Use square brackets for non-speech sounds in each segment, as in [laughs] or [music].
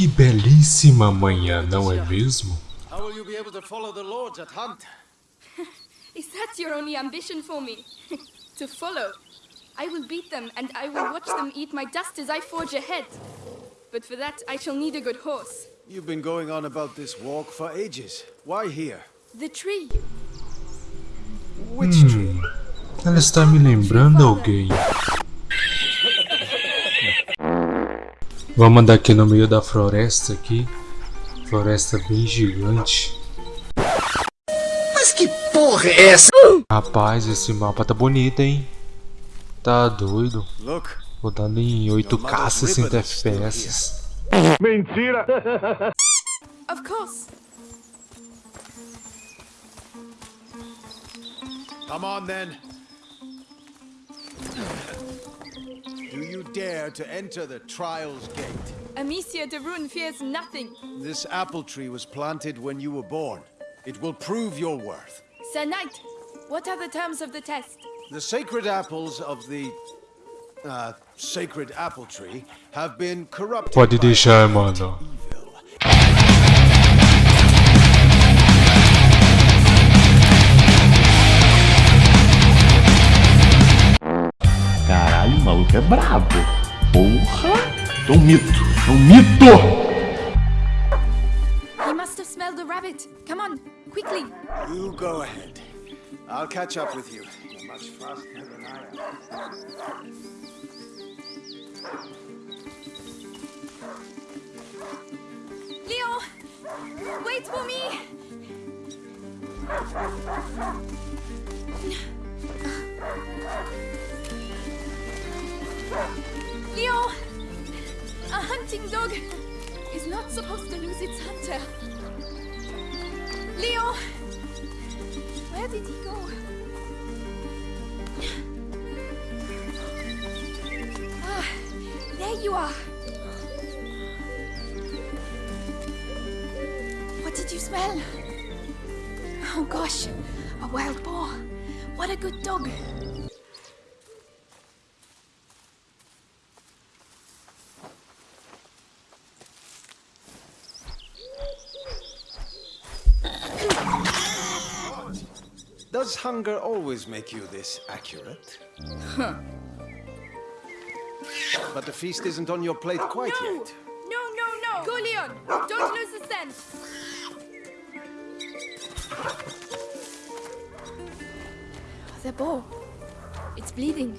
Que belíssima manhã, não é mesmo? How will you be able to follow the lords at hunt? [laughs] Is that your only ambition for me? [laughs] to follow? I will beat them, and I will watch them eat my dust as I forge ahead. But for that, I shall need a good horse. You've been going on about this walk for ages. Why here? The tree. Which tree? Ela está me lembrando alguém. Vamos andar aqui no meio da floresta aqui. Floresta bem gigante. Mas que porra é essa? Rapaz, esse mapa tá bonito, hein? Tá doido. Rodando em 8K 60 FPS. Of course. come on then. Do you dare to enter the Trials Gate? Amicia de Rune fears nothing. This apple tree was planted when you were born. It will prove your worth. Sir Knight, what are the terms of the test? The sacred apples of the uh, sacred apple tree have been corrupted Pode by deixar, mano. evil. Brabo. Porra! É um mito. É um mito! He must have smelled the rabbit. Come on, quickly. You go ahead. I'll catch up with you. You're much faster than I am. Leon! Wait for me! Leon! A hunting dog is not supposed to lose its hunter. Leo! Where did he go? Ah, there you are. What did you smell? Oh gosh, a wild boar. What a good dog. Does hunger always make you this accurate? Huh. But the feast isn't on your plate oh, quite no! yet. No, no, no! Go, Leon! Don't lose the scent! Oh, the boar. It's bleeding.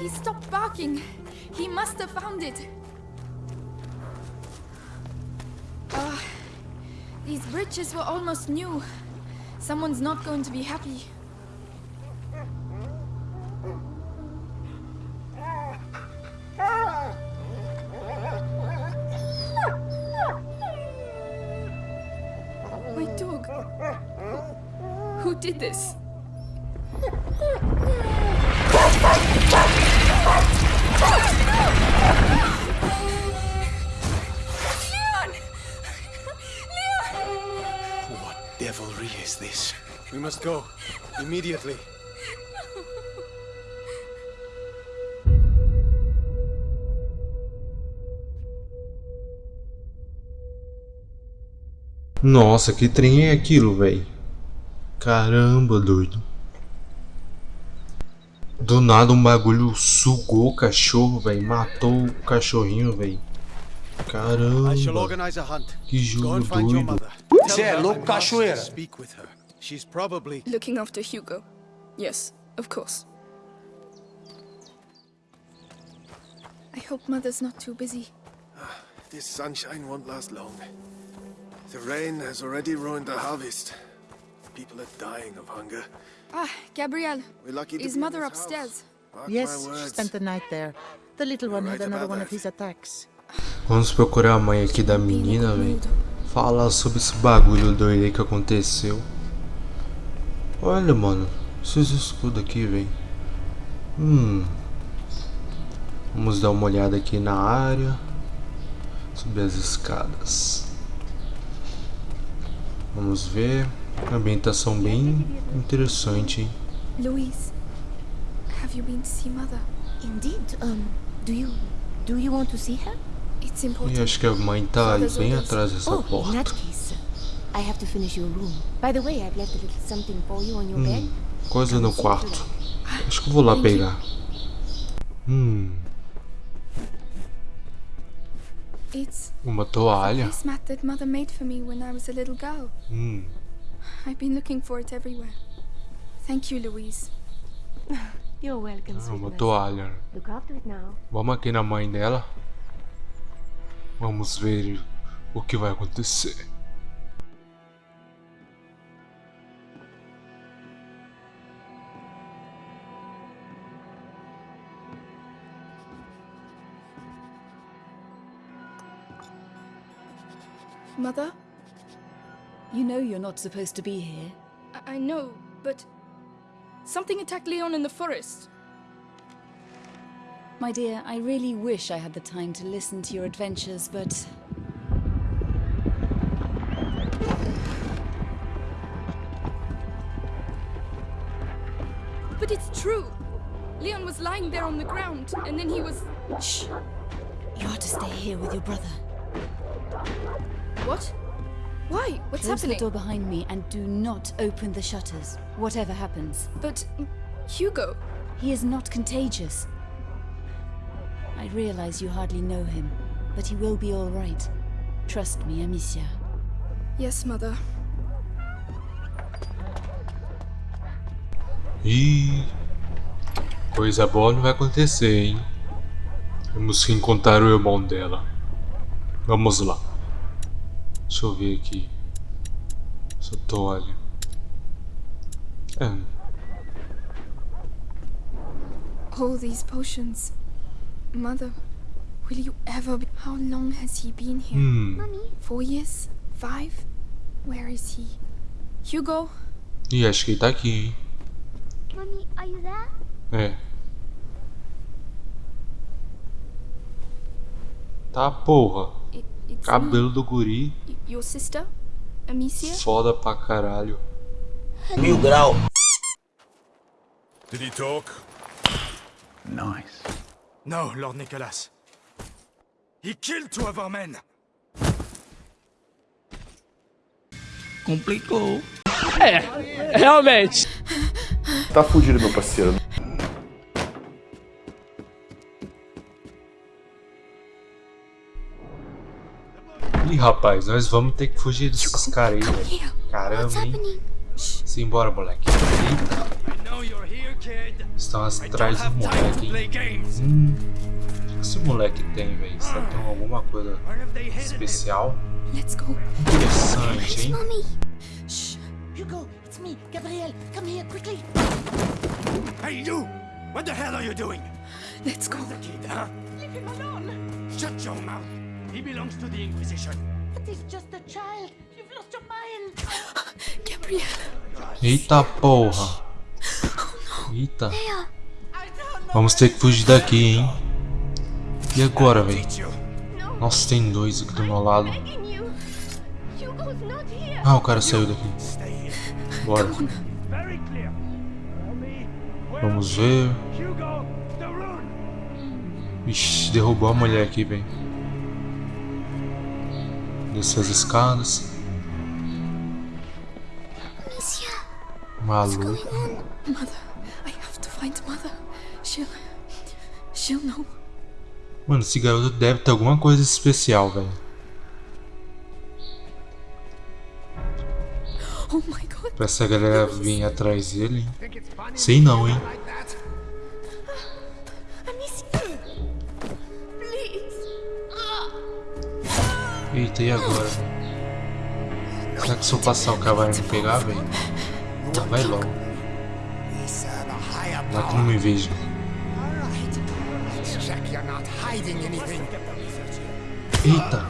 He stopped barking. He must have found it. Bridges were almost new. Someone's not going to be happy. My dog. Who, who did this? Devilry is this? We must go. Immediately. Nossa, que trem é aquilo, velho? Caramba, doido. Do nada um bagulho sugou o cachorro, velho. Matou o cachorrinho, velho. I shall organize a hunt. Que Go jogo and find your doido. mother. Tell é her louco, I must cachoeira. Speak with her. She's probably Looking after Hugo. Yes, of course. I hope Mother's not too busy. This sunshine won't last long. The rain has already ruined the harvest. People are dying of hunger. Ah, Gabrielle. We're lucky to Is be Mother upstairs? Yes, she spent the night there. The little one had another about one of his attacks. Vamos procurar a mãe aqui da menina, velho. Falar sobre esse bagulho doido aí que aconteceu. Olha, mano. Esses escudos aqui, velho. Hum. Vamos dar uma olhada aqui na área. Subir as escadas. Vamos ver. Ambientação bem interessante, hein? Louise, have you been to Mother? Indeed. Um, do you do you want to see her? E important. acho que a mãe tá bem atrás dessa Oh, porta. that case, I have to finish your room. By the way, I've left a little something for you on your bed. Hum, coisa no quarto. Acho que eu vou lá pegar. Hum, It's uma toalha. this mat that Mother made for me when I was a little girl. Hum, I've been looking for it everywhere. Thank you, Louise. [laughs] You're welcome, ah, uma toalha. Vamos aqui na mãe dela. Vamos ver o que vai acontecer. Mother? You know you're not supposed to be here. I, I know, but something attacked Leon in the forest. My dear, I really wish I had the time to listen to your adventures, but But it's true. Leon was lying there on the ground, and then he was. shh. You are to stay here with your brother. What? Why? What's Close happening? the door behind me and do not open the shutters, whatever happens. But Hugo. He is not contagious. I realize you hardly know him, but he will be all right. Trust me, Amicia. Yes, Mother. Ih, coisa boa não vai acontecer, hein? Temos que encontrar o irmão dela. Vamos lá. Deixa eu ver aqui. Essa toalha. É, All these potions. Mother, will you ever be. How long has he been here? hum. Four years? Five? Where is he? Hugo? Ih, acho que ele tá aqui, hein? Mommy, are you there? É. Tá, porra. It, it's Cabelo do guri. your sister? Amicia? Foda pra caralho. Mil grau. Did he talk? Nice. No, Lord Nicholas. He killed two of our men. Complicou. Tá fugindo, meu parceiro. Ih, rapaz, nós vamos ter que fugir desses caras aí, velho. Caramba, hein? Simbora, moleque. Eita, estão atrás do moleque, hein? Hum, o que esse moleque tem, velho? Será que tem alguma coisa especial? Let's go. Interessante, hein? Hugo, it's me, Gabrielle. Come here quickly. Hey, you! What the hell are you doing? Let's go. The kid, huh? Leave him alone! Shut your mouth. He belongs to the Inquisition. But he's just a child. You've lost your mind. [gasps] Gabrielle. Eita porra. Eita. Vamos ter que fugir daqui, hein? E agora, velho? Nossa, tem dois aqui do meu lado. Ah, o cara saiu daqui. Bora. Vamos ver. Ixi, derrubou a mulher aqui, velho. Descer as escadas. Maluco. Find Mother. She'll. She'll know. Mano, esse garoto deve ter alguma coisa especial, velho. Oh my god. Pra essa galera vir atrás dele. Sei não, hein? Eita, e agora? Será que se eu passar o cara vai me pegar, velho? Vai logo. Lá que não me anything. Eita!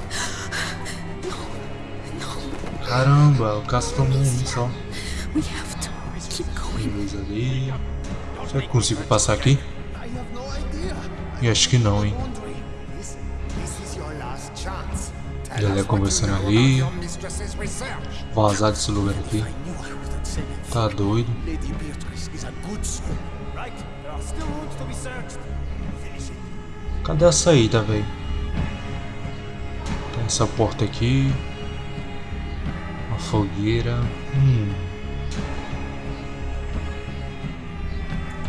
Caramba, o Cássio tomou um só. Beleza ali. Será que eu consigo passar aqui? I have no idea. E acho que não, hein? Galera conversando ali. Vazar desse lugar aqui. Tá doido. Cadê a saída, velho? Tem essa porta aqui. Uma fogueira. Hum.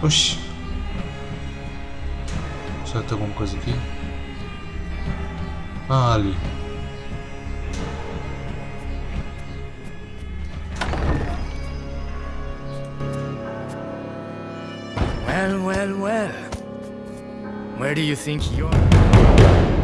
Oxi. Será que tem alguma coisa aqui? Ah, ali. well, well. Where do you think you're...